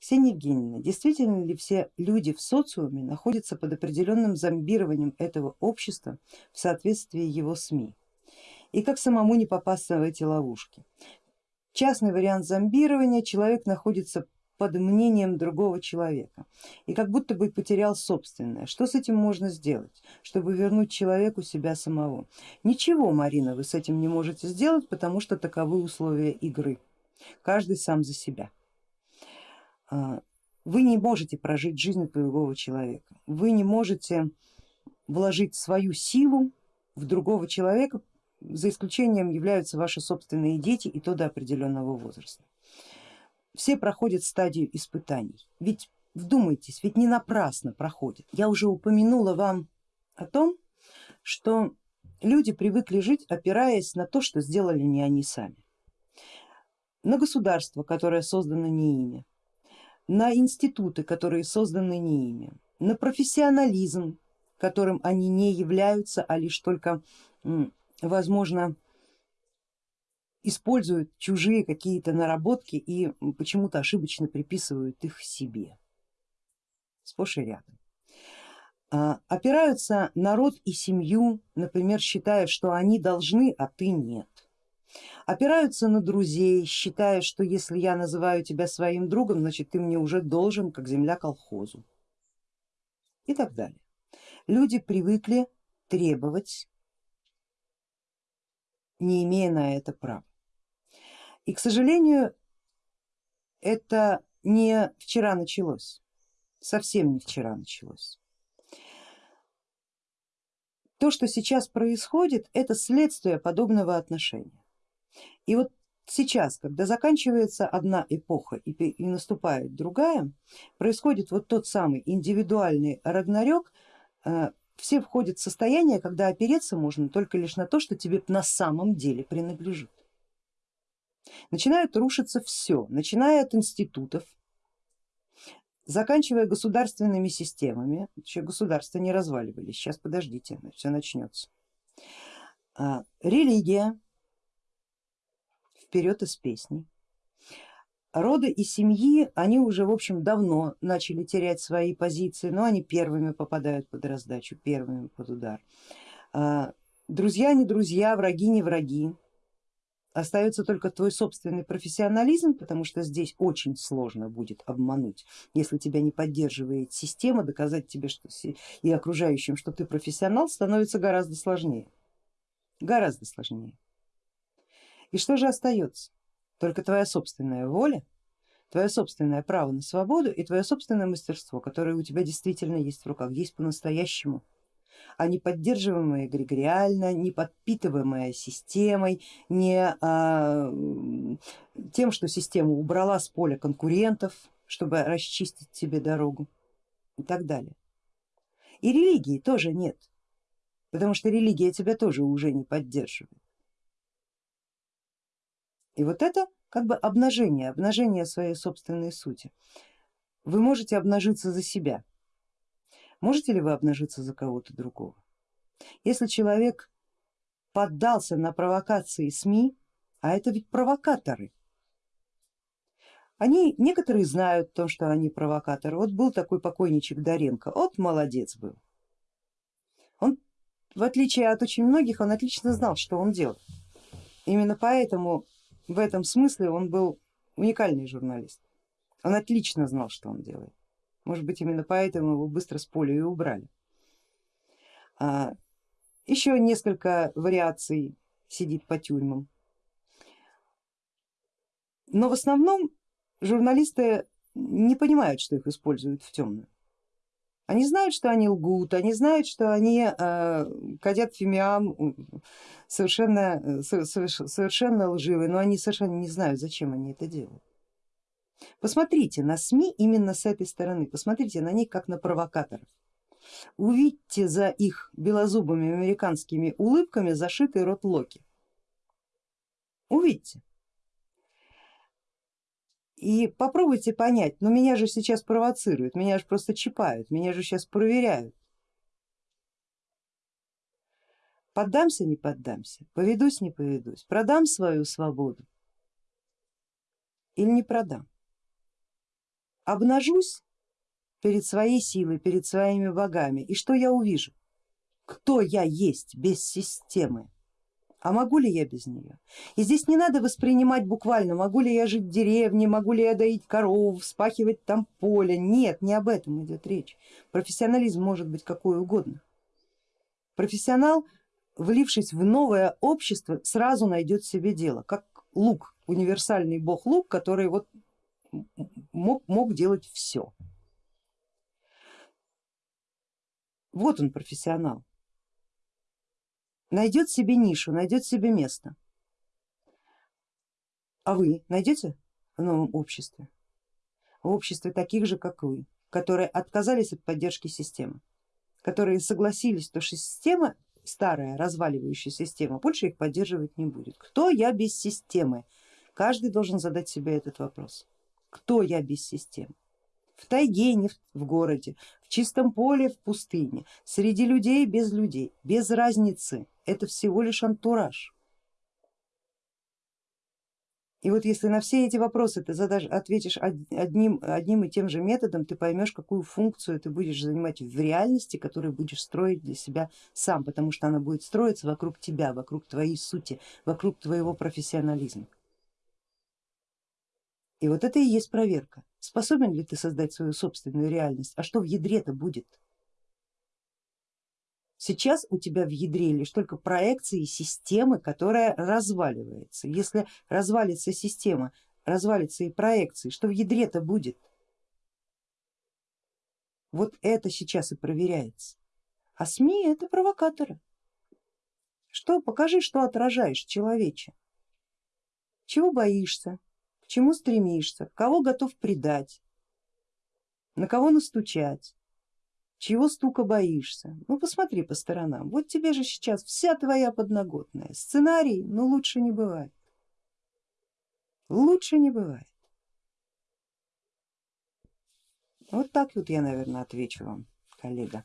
Евгеньевна, действительно ли все люди в социуме находятся под определенным зомбированием этого общества в соответствии его СМИ? И как самому не попасться в эти ловушки? Частный вариант зомбирования, человек находится под мнением другого человека и как будто бы потерял собственное. Что с этим можно сделать, чтобы вернуть человеку себя самого? Ничего, Марина, вы с этим не можете сделать, потому что таковы условия игры. Каждый сам за себя. А, вы не можете прожить жизнь другого человека, вы не можете вложить свою силу в другого человека, за исключением являются ваши собственные дети и то до определенного возраста все проходят стадию испытаний. Ведь вдумайтесь, ведь не напрасно проходят. Я уже упомянула вам о том, что люди привыкли жить, опираясь на то, что сделали не они сами. На государство, которое создано не ими, на институты, которые созданы не ими, на профессионализм, которым они не являются, а лишь только, возможно, используют чужие какие-то наработки и почему-то ошибочно приписывают их себе. Сплошь и рядом. А, опираются народ и семью, например, считая, что они должны, а ты нет. Опираются на друзей, считая, что если я называю тебя своим другом, значит ты мне уже должен, как земля колхозу. И так далее. Люди привыкли требовать, не имея на это права. И, к сожалению, это не вчера началось, совсем не вчера началось. То, что сейчас происходит, это следствие подобного отношения. И вот сейчас, когда заканчивается одна эпоха и, и наступает другая, происходит вот тот самый индивидуальный рагнарёк, э, все входят в состояние, когда опереться можно только лишь на то, что тебе на самом деле принадлежит. Начинает рушиться все, начиная от институтов, заканчивая государственными системами, еще государства не разваливались, сейчас подождите, все начнется. А, религия, вперед из песни. Роды и семьи, они уже в общем давно начали терять свои позиции, но они первыми попадают под раздачу, первыми под удар. А, друзья не друзья, враги не враги, Остается только твой собственный профессионализм, потому что здесь очень сложно будет обмануть, если тебя не поддерживает система, доказать тебе что, и окружающим, что ты профессионал, становится гораздо сложнее, гораздо сложнее. И что же остается? Только твоя собственная воля, твое собственное право на свободу и твое собственное мастерство, которое у тебя действительно есть в руках, есть по-настоящему а не поддерживаемая эгрегориально, не подпитываемая системой, не а, тем, что система убрала с поля конкурентов, чтобы расчистить себе дорогу и так далее. И религии тоже нет, потому что религия тебя тоже уже не поддерживает. И вот это как бы обнажение, обнажение своей собственной сути. Вы можете обнажиться за себя, Можете ли вы обнажиться за кого-то другого? Если человек поддался на провокации СМИ, а это ведь провокаторы, они некоторые знают то, что они провокаторы. Вот был такой покойничек Доренко, вот молодец был. Он, в отличие от очень многих, он отлично знал, что он делает. Именно поэтому в этом смысле он был уникальный журналист. Он отлично знал, что он делает. Может быть именно поэтому его быстро с поля и убрали. А, еще несколько вариаций сидит по тюрьмам. Но в основном журналисты не понимают, что их используют в темную. Они знают, что они лгут, они знают, что они э, кадят фимиам совершенно, совершенно лживые, но они совершенно не знают, зачем они это делают. Посмотрите на СМИ именно с этой стороны, посмотрите на них как на провокаторов. Увидьте за их белозубыми американскими улыбками зашитый рот Локи. Увидьте. И попробуйте понять, ну меня же сейчас провоцируют, меня же просто чипают, меня же сейчас проверяют. Поддамся, не поддамся, поведусь, не поведусь, продам свою свободу или не продам. обнажусь перед своей силой, перед своими богами, и что я увижу? Кто я есть без системы? А могу ли я без нее? И здесь не надо воспринимать буквально, могу ли я жить в деревне, могу ли я доить коров, вспахивать там поле. Нет, не об этом идет речь. Профессионализм может быть какой угодно. Профессионал, влившись в новое общество, сразу найдет себе дело, как лук, универсальный бог лук, который вот мог, мог делать все. Вот он профессионал найдет себе нишу, найдет себе место. А вы найдете в новом обществе? В обществе таких же, как вы, которые отказались от поддержки системы, которые согласились, что система старая, разваливающая система, больше их поддерживать не будет. Кто я без системы? Каждый должен задать себе этот вопрос. Кто я без системы? В тайге, не в городе, в чистом поле, в пустыне, среди людей, без людей, без разницы, это всего лишь антураж. И вот если на все эти вопросы ты задашь, ответишь одним, одним и тем же методом, ты поймешь, какую функцию ты будешь занимать в реальности, которую будешь строить для себя сам, потому что она будет строиться вокруг тебя, вокруг твоей сути, вокруг твоего профессионализма. И вот это и есть проверка. Способен ли ты создать свою собственную реальность, а что в ядре-то будет? Сейчас у тебя в ядре лишь только проекции системы, которая разваливается. Если развалится система, развалится и проекции, что в ядре-то будет? Вот это сейчас и проверяется. А СМИ это провокаторы. Что, покажи, что отражаешь, человече. Чего боишься, чему стремишься, кого готов предать, на кого настучать, чего стука боишься. Ну посмотри по сторонам, вот тебе же сейчас вся твоя подноготная. Сценарий, ну лучше не бывает. Лучше не бывает. Вот так вот я, наверное, отвечу вам, коллега.